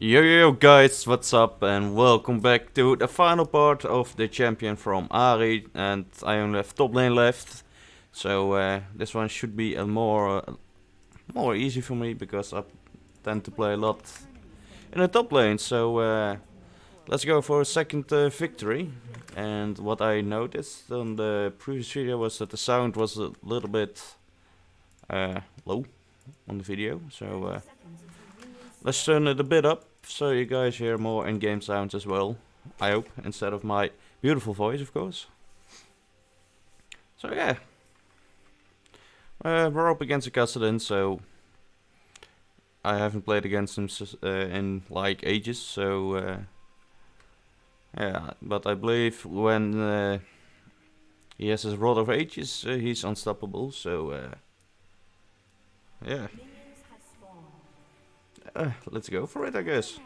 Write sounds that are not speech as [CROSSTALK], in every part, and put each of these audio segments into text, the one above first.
Yo yo guys, what's up and welcome back to the final part of the champion from Ahri and I only have top lane left so uh, this one should be a more uh, more easy for me because I tend to play a lot in the top lane so uh, let's go for a second uh, victory. And what I noticed on the previous video was that the sound was a little bit uh, low on the video so uh, let's turn it a bit up so you guys hear more in-game sounds as well. I hope, instead of my beautiful voice, of course. So yeah. Uh, we're up against a Kassadin, so... I haven't played against him uh, in like ages, so... Uh, yeah, but I believe when uh, he has his Rod of Ages, uh, he's unstoppable, so... Uh, yeah. Uh, let's go for it, I guess.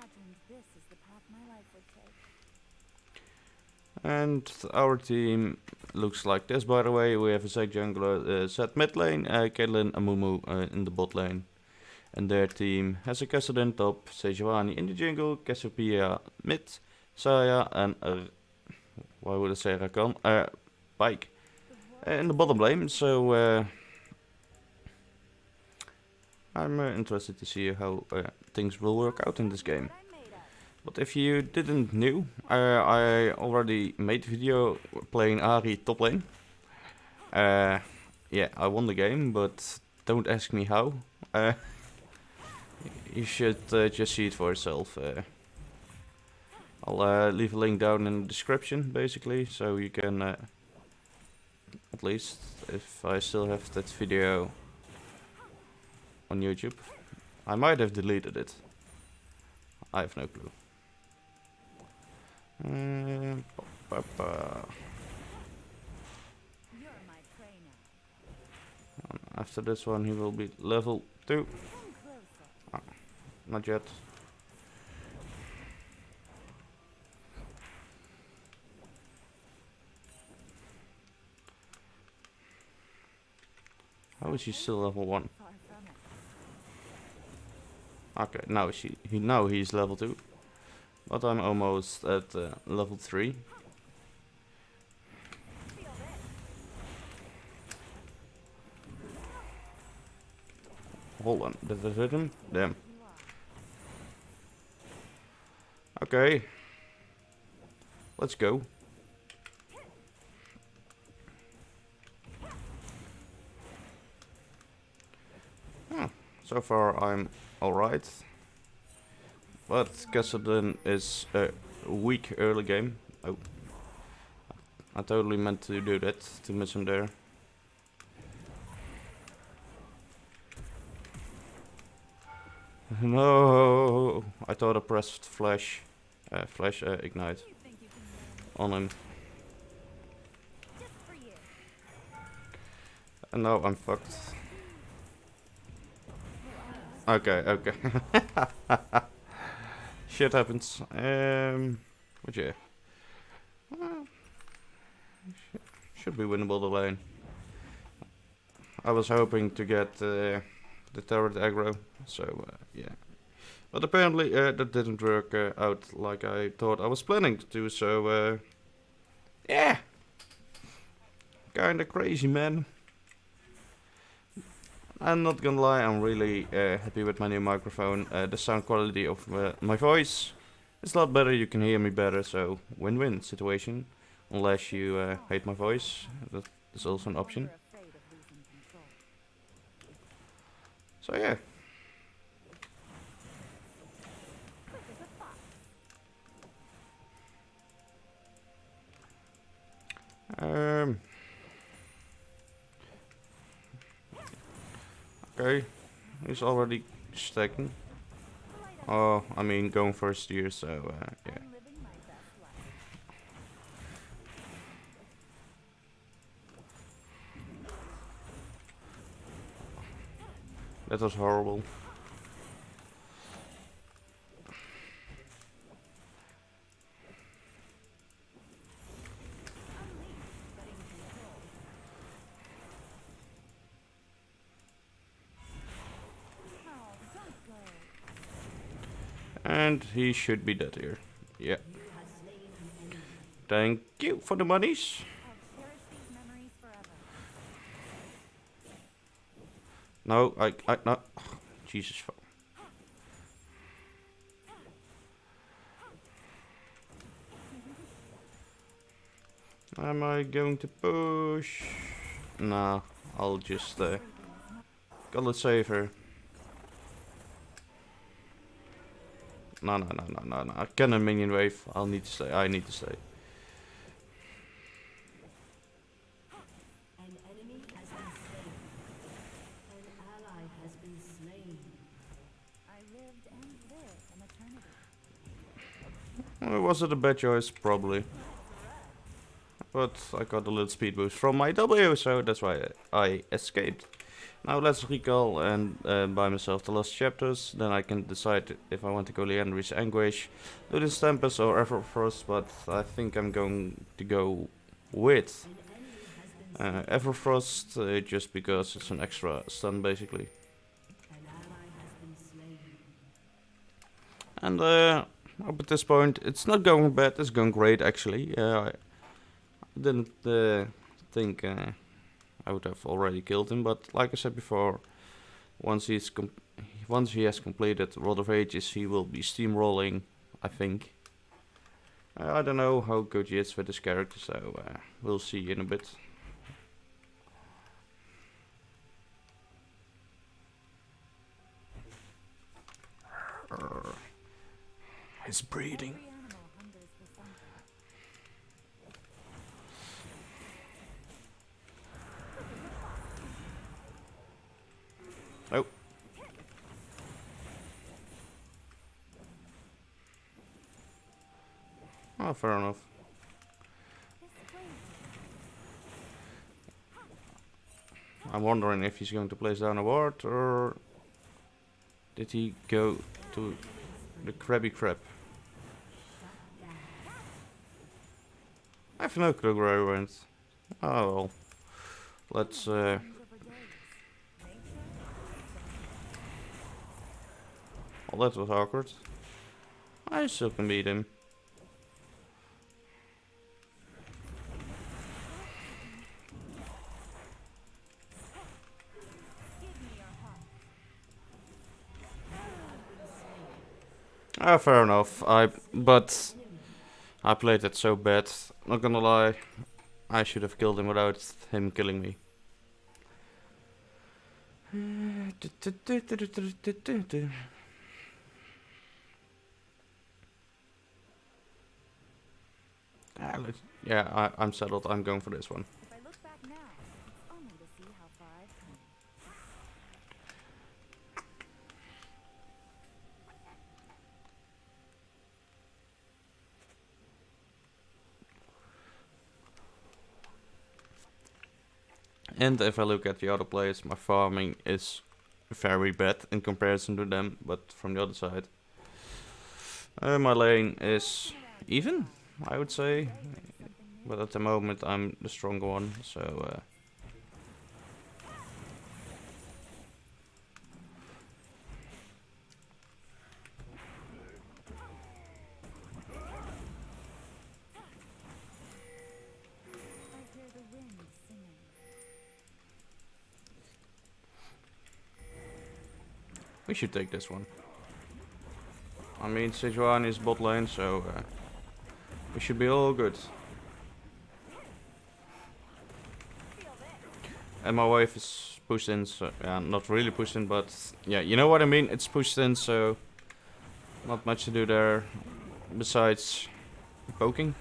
And our team looks like this, by the way. We have a Zed jungler, uh, Zed mid lane, uh, Caitlyn Amumu uh, in the bot lane. And their team has a Kassadin top, Sejuani in the jungle, Cassiopeia mid, Xayah and, uh, why would I say Rakan? Uh, Pyke uh, in the bottom lane. So, uh, I'm uh, interested to see how uh, things will work out in this game. But if you didn't know, uh, I already made video playing Ahri top lane. Uh, yeah, I won the game, but don't ask me how. Uh, [LAUGHS] you should uh, just see it for yourself. I'll leave a link down in the description, basically, so you can, at least, if I still have that video on YouTube. I might have deleted it. I have no clue. Mm, after this one he will be level 2. Ah, not yet. How is he still level 1? Okay, now she he now he's level two, but I'm almost at uh, level three. Hold on, did I hit him? Damn. Okay. Let's go. So far I'm alright. But Kassadin is a weak early game. Oh. I totally meant to do that, to miss him there. No, I thought I pressed flash, uh, flash uh, ignite on him. And now I'm fucked. Okay, okay. [LAUGHS] Shit happens. Um, yeah. Uh, should be winnable the lane. I was hoping to get uh, the turret aggro, so uh, yeah. But apparently uh, that didn't work uh, out like I thought I was planning to do, so uh, yeah. Kinda crazy, man. I'm not gonna lie, I'm really uh, happy with my new microphone. Uh, the sound quality of uh, my voice is a lot better, you can hear me better, so win-win situation. Unless you uh, hate my voice, that is also an option. So yeah. Um... Okay, he's already stacking. Oh, I mean going first year, so uh, yeah. That was horrible. And he should be dead here. Yeah. Thank you for the monies. No, I, I, no. Jesus. fuck. Am I going to push? Nah, I'll just uh, gotta save her. No, no, no, no, no, no. I can a minion wave. I'll need to stay. I need to stay. Well, was it a bad choice? Probably. But I got a little speed boost from my W, so that's why I escaped. Now let's recall and uh, buy myself the Lost Chapters, then I can decide if I want to go Liandry's Anguish, Ludens Tempest or Everfrost, but I think I'm going to go with uh, Everfrost, uh, just because it's an extra stun basically. And uh, up at this point, it's not going bad, it's going great actually. Uh, I didn't uh, think uh, I would have already killed him, but like I said before, once he's once he has completed Rod of Ages, he will be steamrolling, I think. Uh, I don't know how good he is with this character, so uh, we'll see in a bit. His breeding. Oh. Oh, fair enough. I'm wondering if he's going to place down a ward or did he go to the Krabby Crab? I have no clue where I went. Oh well. Let's uh, Well, that was awkward. I still can beat him. Ah, fair enough. I but I played it so bad. Not gonna lie, I should have killed him without him killing me. Ah, yeah, I, I'm settled. I'm going for this one. And if I look at the other players, my farming is very bad in comparison to them, but from the other side. Uh, my lane is even. I would say. But at the moment I'm the stronger one, so... Uh, We should take this one. I mean, Sejuani is bot lane, so uh, we should be all good. And my wife is pushed in, so yeah, not really pushed in, but yeah, you know what I mean? It's pushed in, so not much to do there besides poking.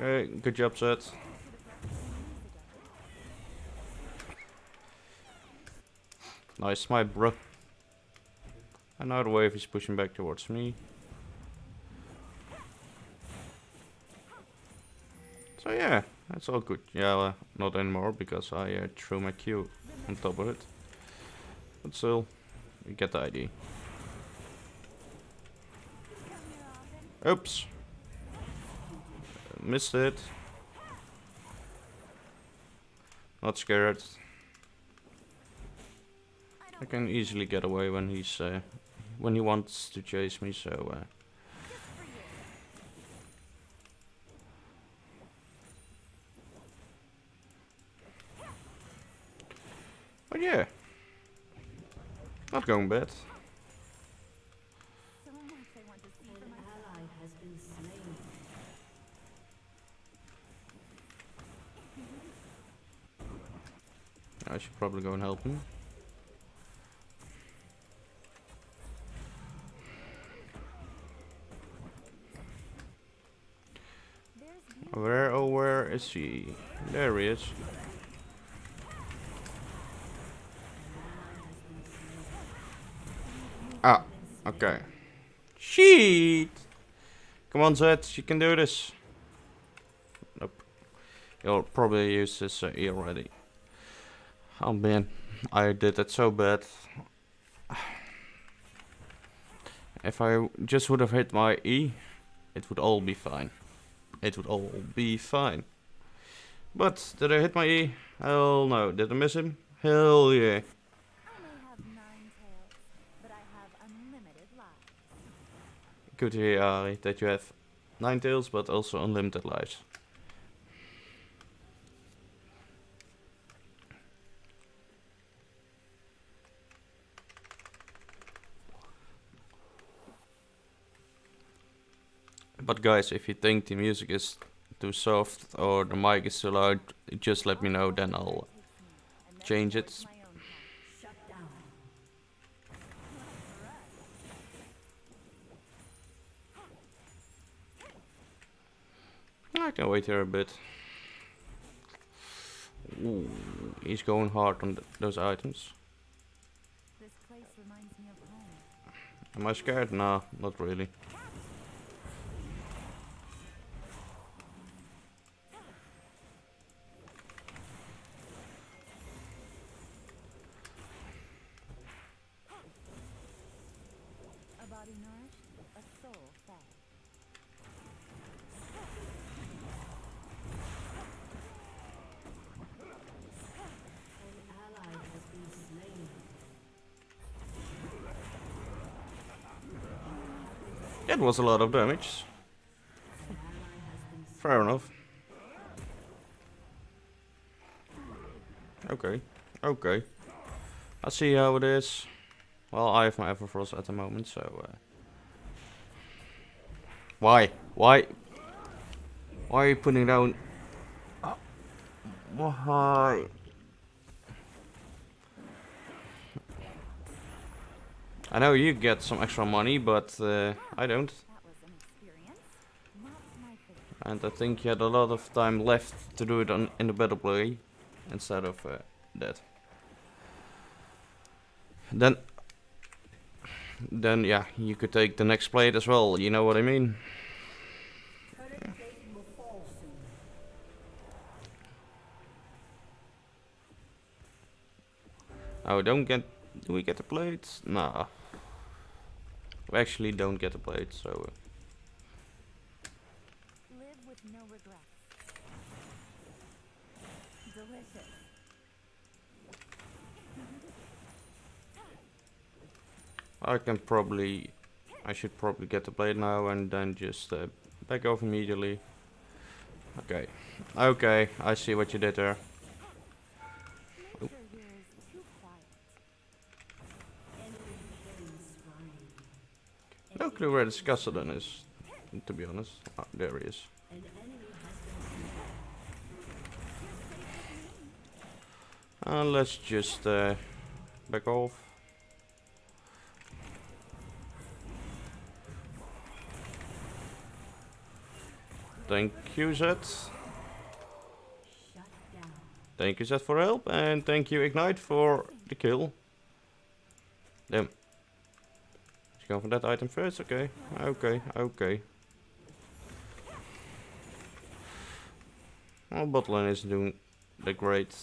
Okay, good job, Seth. Nice, my bro. Another wave is pushing back towards me. So yeah, that's all good. Yeah, not anymore because I uh, threw my Q on top of it. But still, you get the idea. Oops. Missed it. Not scared. I can easily get away when he's uh, when he wants to chase me. So. Uh, But yeah, not going bad. I should probably go and help him. Where, oh where is he? There he is. Ah, okay. Sheet! Come on Zed, you can do this. Nope. You'll probably use this uh, E already. Oh man, I did that so bad. [SIGHS] If I just would have hit my E, it would all be fine. It would all be fine. But, did I hit my E? Hell no. Did I miss him? Hell yeah. Good to hear, Ahri, that you have nine tails, but also unlimited lives. But guys, if you think the music is too soft or the mic is too loud, just let me know, then I'll change it. I can wait here a bit. Ooh, he's going hard on th those items. Am I scared? Nah, not really. That was a lot of damage. Fair enough. Okay, okay. I see how it is. Well, I have my Everfrost at the moment, so... Uh, why? Why? Why are you putting down... why? I know you get some extra money, but uh, I don't. And I think you had a lot of time left to do it on in the battle play instead of uh, that. Then, then yeah, you could take the next plate as well. You know what I mean? Oh, don't get. Do we get the plates? Nah. We actually don't get a plate, so... Uh, no I can probably... I should probably get the plate now and then just uh, back off immediately. Okay. Okay, I see what you did there. Clue where the Kassadin is, to be honest. Oh, there he is. Uh, let's just uh, back off. Thank you, Zed. Thank you, Zed, for help, and thank you, Ignite, for the kill. Damn. Go for that item first, okay. Okay, okay. Well, botlane is doing the great.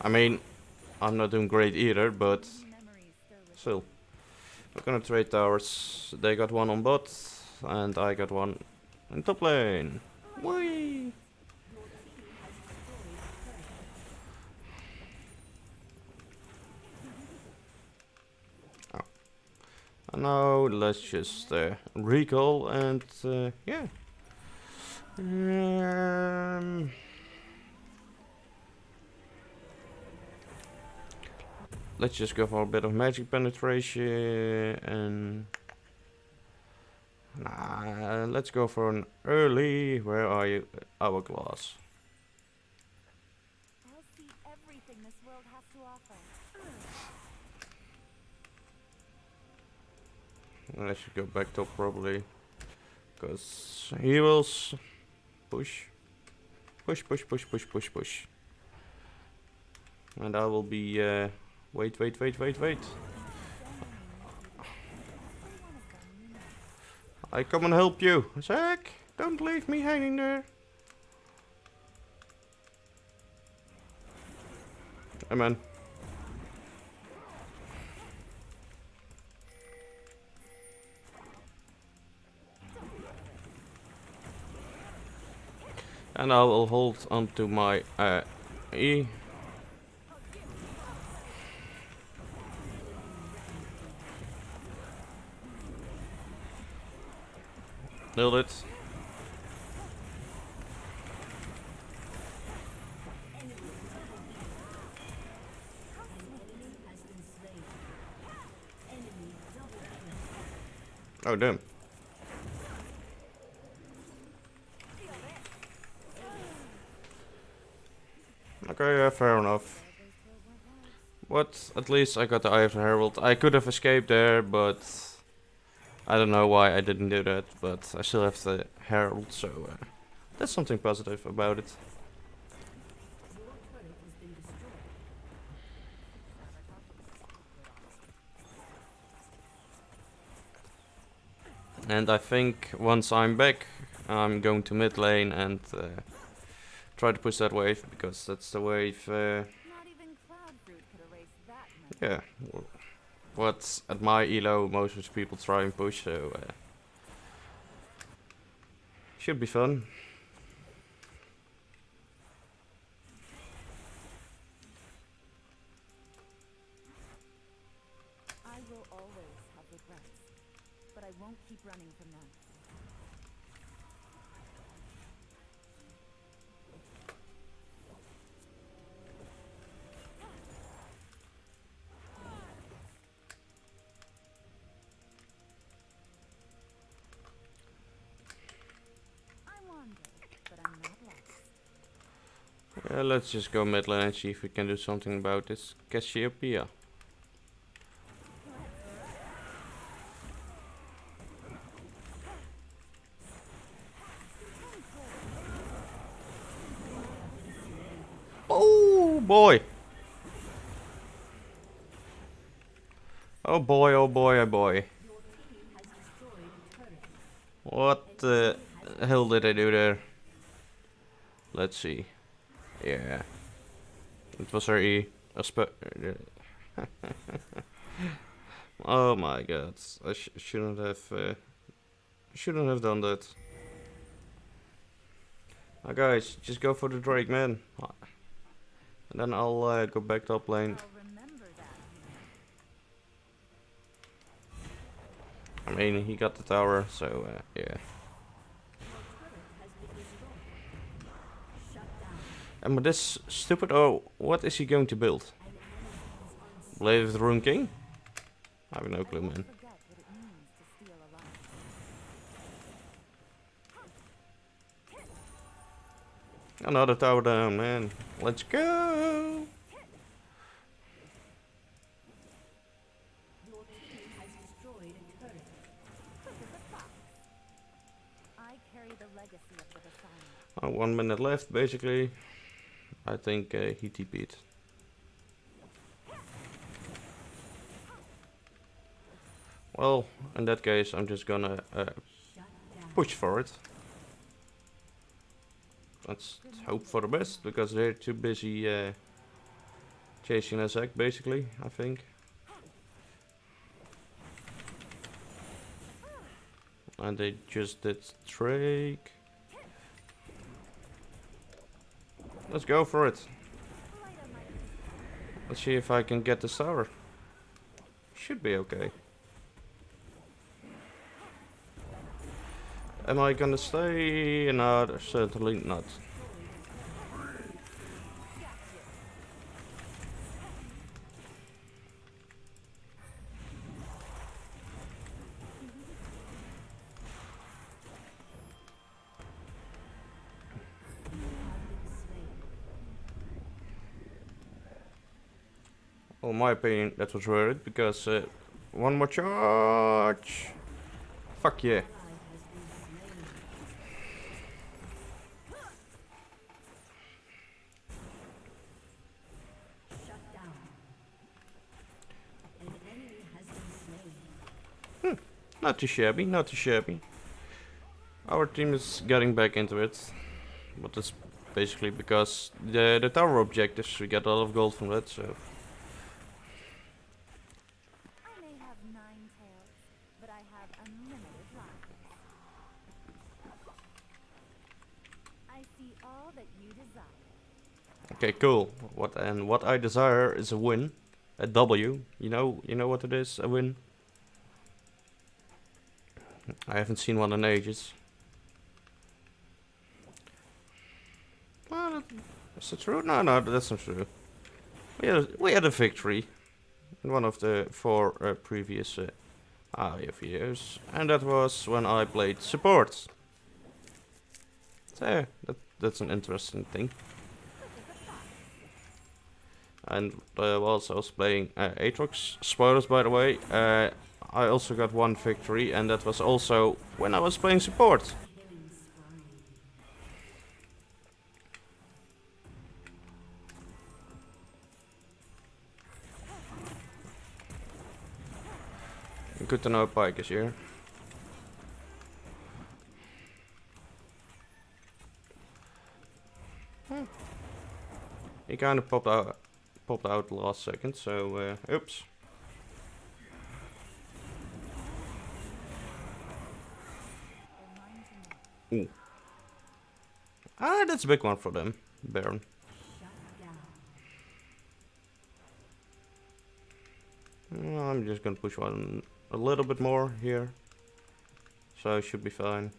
I mean, I'm not doing great either, but still. We're gonna trade towers. They got one on bot, and I got one in top lane. Whee! Now let's just uh, recall and uh, yeah. Um, let's just go for a bit of magic penetration and nah, let's go for an early. Where are you? Hourglass. I'll see everything this world has to offer. I should go back top probably. Because he will push. Push, push, push, push, push, push. And I will be, uh, wait, wait, wait, wait, wait. I come and help you. Zack, don't leave me hanging there. Come And I will hold onto my uh, E. Nailed it. Oh damn. Okay, yeah, fair enough. But at least I got the Eye of the Herald. I could have escaped there, but I don't know why I didn't do that. But I still have the Herald, so uh, that's something positive about it. And I think once I'm back, I'm going to mid lane and uh, try to push that wave because that's the wave. Uh, Not even cloud fruit could erase that much. yeah, w- what at my elo most of the people try and push, so uh, should be fun. Let's just go mid lane and see if we can do something about this Cassiopeia. Oh boy! Oh boy, oh boy, oh boy. What the hell did I do there? Let's see. Yeah. It was her E. [LAUGHS] Oh my god. I sh shouldn't have uh, shouldn't have done that. Now guys, just go for the Drake man. And then I'll uh, go back top lane. I'll remember that. I mean, he got the tower, so uh, yeah. And with this stupid, oh, what is he going to build? Blade of the Ruined King? I have no clue, man. Forget what it means to steal a life. Another tower down, man. Let's go! I carry the legacy of the Vastaya. Uh, one minute left, basically. I think uh, he TP'd. Well, in that case, I'm just gonna uh, push for it. Let's hope for the best, because they're too busy uh, chasing a Zac, basically, I think. And they just did Drake. Let's go for it. Let's see if I can get the sour. Should be okay. Am I gonna stay? No, certainly not. Well, in my opinion, that was worth it because uh, one more charge. Fuck yeah. Slain. Not too shabby, not too shabby. Our team is getting back into it. But that's basically because the the tower objectives, we get a lot of gold from that, so... I may have nine tails, but I have unlimited lives. I see all that you desire. Okay, cool. What and what I desire is a win. A W. You know you know what it is, a win? I haven't seen one in ages. Well, is that true? No, no, that's not true. We had a, we had a victory in one of the four uh, previous uh, and that was when I played support. So that that's an interesting thing. And uh, whilst I was playing uh, Aatrox, spoilers by the way, uh, I also got one victory, and that was also when I was playing support. Good to know Pyke is here. Hmm. He kind of popped out, popped out last second, so uh, oops. Know. Ah, that's a big one for them, Baron. I'm just gonna push one a little bit more here, so should be fine.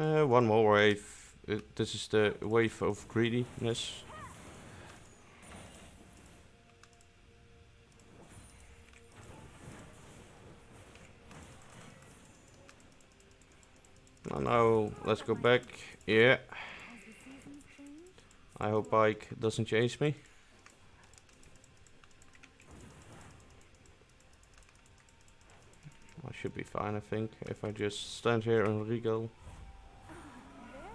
Uh, one more wave. Uh, this is the wave of greediness. Oh no, let's go back. Yeah? I hope Ike doesn't chase me. I should be fine, I think, if I just stand here and regal. There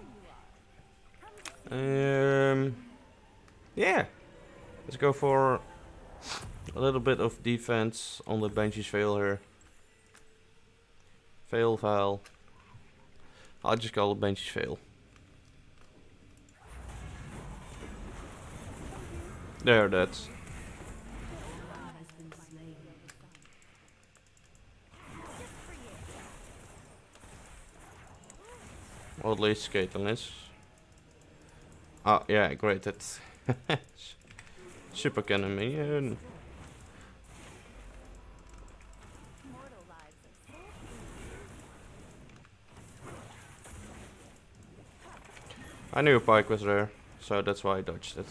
you are. Um, yeah, let's go for a little bit of defense on the benches fail here. Fail, fail. I'll just call it benches fail. There, that's. Or at least Caitlyn is. Oh, yeah, great. That's [LAUGHS] super cannon I knew a Pyke was there, so that's why I dodged it.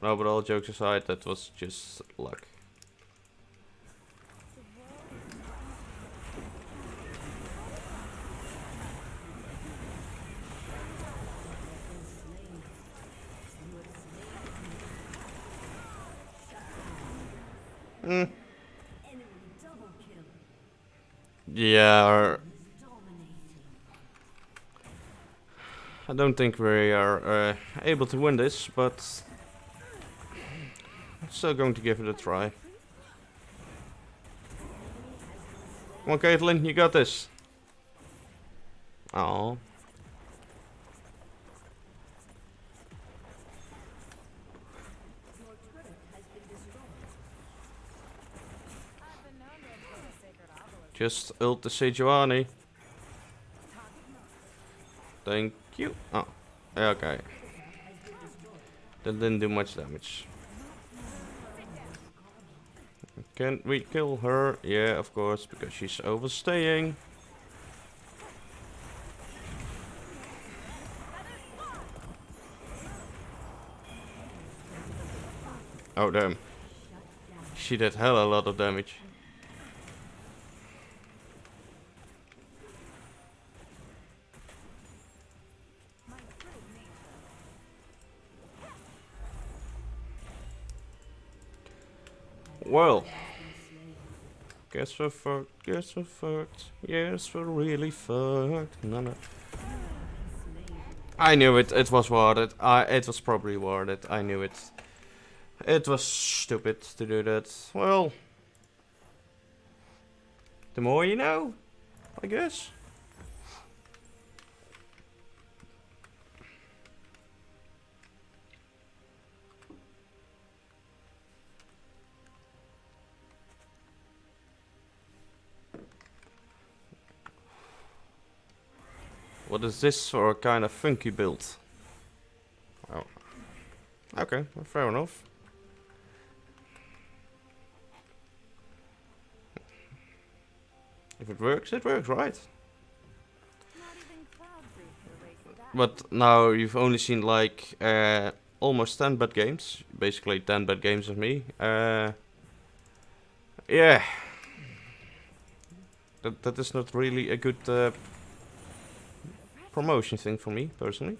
No, but all jokes aside, that was just luck. Yeah, I don't think we are uh, able to win this, but I'm still going to give it a try. Come on, Caitlyn, you got this. Oh, just ult the Sejuani. Thank you. Oh, okay. That didn't do much damage. Can we kill her? Yeah, of course, because she's overstaying. Oh damn. She did hell a lot of damage. Well. Guess we're fucked, guess we're fucked. Yes, we're really fucked. No, no. I knew it, it was worth it. I, it was probably worth it, I knew it. It was stupid to do that. Well. The more you know, I guess. Is this for a kind of funky build? Oh. Okay, fair enough. If it works, it works, right? But now you've only seen like uh, almost 10 bad games. Basically 10 bad games of me. Uh, yeah. That, that is not really a good uh, promotion thing for me, personally.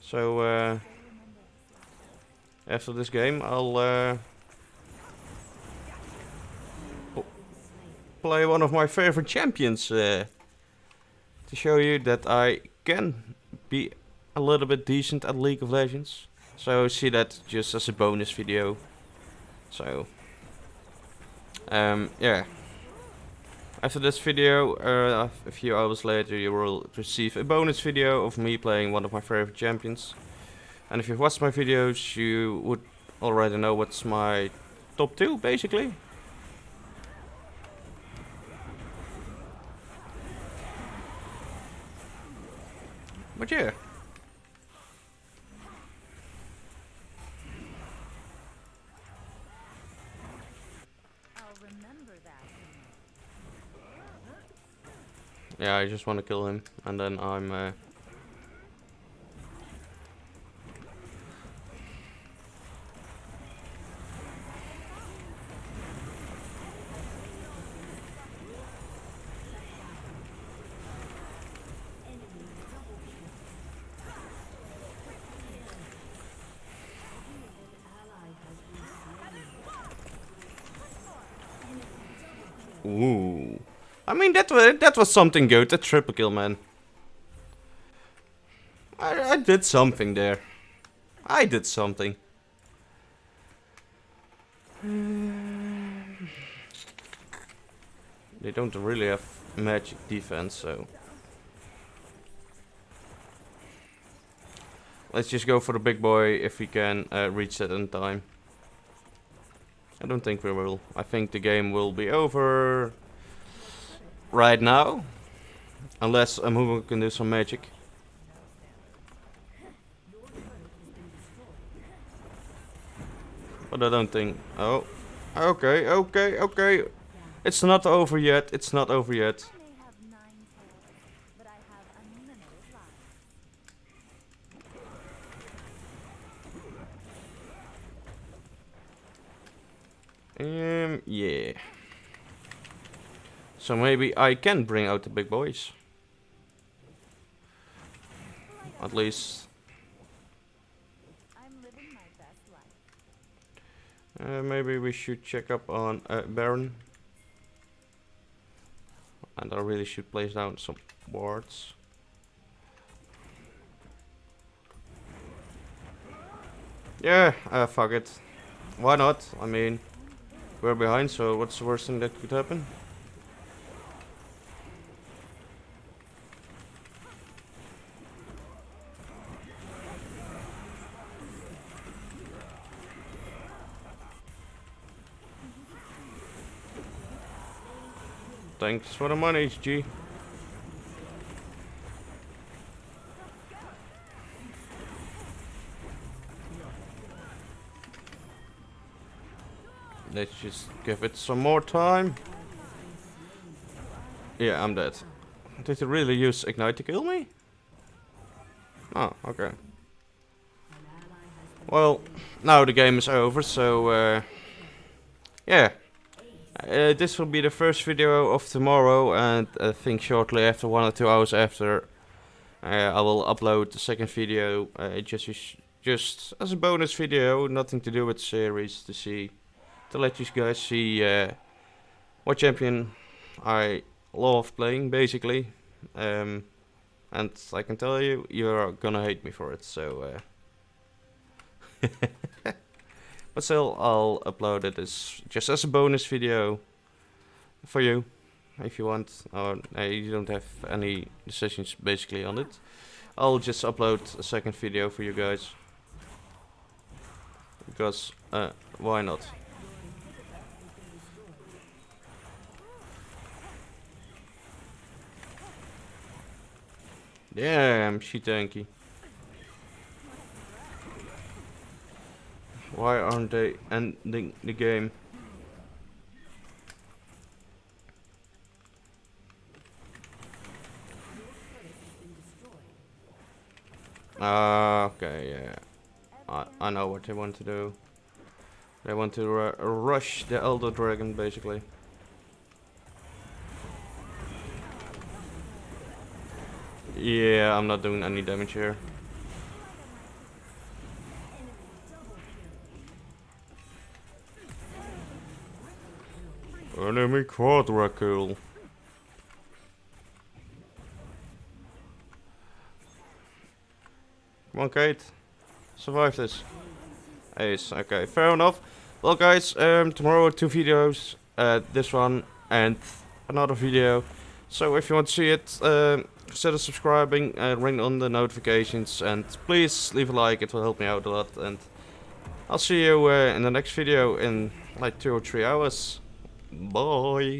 So uh, after this game I'll uh, play one of my favorite champions uh, to show you that I can be a little bit decent at League of Legends. So see that just as a bonus video. So um, yeah. After this video, uh, a few hours later, you will receive a bonus video of me playing one of my favorite champions. And if you've watched my videos, you would already know what's my top two, basically. But yeah. Yeah, I just want to kill him, and then I'm. Uh, ooh. I mean, that was that was something good. That triple kill, man. I I did something there. I did something. [SIGHS] They don't really have magic defense, so. Let's just go for the big boy if we can uh, reach that in time. I don't think we will. I think the game will be over right now. Unless Amumu can do some magic. But I don't think... Oh. Okay, okay, okay. It's not over yet. It's not over yet. I may have nine tails, but I have unlimited lives. Um, yeah. So maybe I can bring out the big boys. At least. Uh, maybe we should check up on uh, Baron. And I really should place down some wards. Yeah, uh, fuck it. Why not? I mean, we're behind, so what's the worst thing that could happen? Thanks for the money, HG. Let's just give it some more time. Yeah, I'm dead. Did you really use Ignite to kill me? Oh, okay. Well, now the game is over, so... Uh, yeah. Uh, this will be the first video of tomorrow, and I think shortly after, one or two hours after, uh, I will upload the second video. Uh, just just as a bonus video, nothing to do with series, to see, to let you guys see uh, what champion I love playing, basically. Um, and I can tell you, you're gonna hate me for it. So. [LAUGHS] But still, I'll upload it as just as a bonus video for you, if you want. Or uh, you don't have any decisions basically on it. I'll just upload a second video for you guys. Because, uh, why not? Damn, she tanky. Why aren't they ending the game? Ah, okay, yeah. I, I know what they want to do. They want to ru rush the Elder Dragon, basically. Yeah, I'm not doing any damage here. Enemy quadra. Come on, Kate. Survive this. Ace. Okay, fair enough. Well, guys, um, tomorrow two videos. Uh, this one and another video. So if you want to see it, um, consider subscribing and ring on the notifications. And please leave a like. It will help me out a lot. And I'll see you uh, in the next video in like two or three hours. Bye.